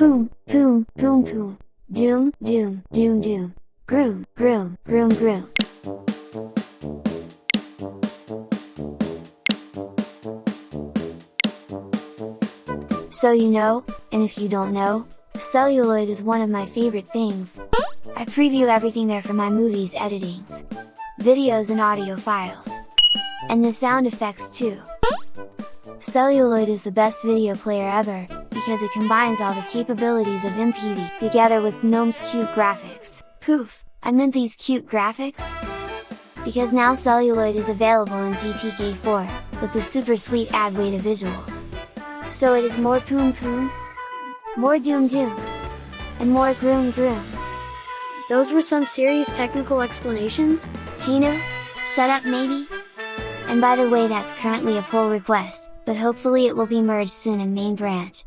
Poom, poom, poom poom, doom, doom, doom doom, groom, groom, groom groom. So you know, and if you don't know, celluloid is one of my favorite things. I preview everything there for my movies editings, videos and audio files. And the sound effects too. Celluloid is the best video player ever, because it combines all the capabilities of MPV together with GNOME's cute graphics. Poof! I meant these cute graphics? Because now Celluloid is available in GTK4, with the super sweet Adwaita visuals. So it is more poom poom, more doom doom, and more groom groom. Those were some serious technical explanations? Chino? Shut up maybe? And by the way that's currently a pull request, but hopefully it will be merged soon in main branch.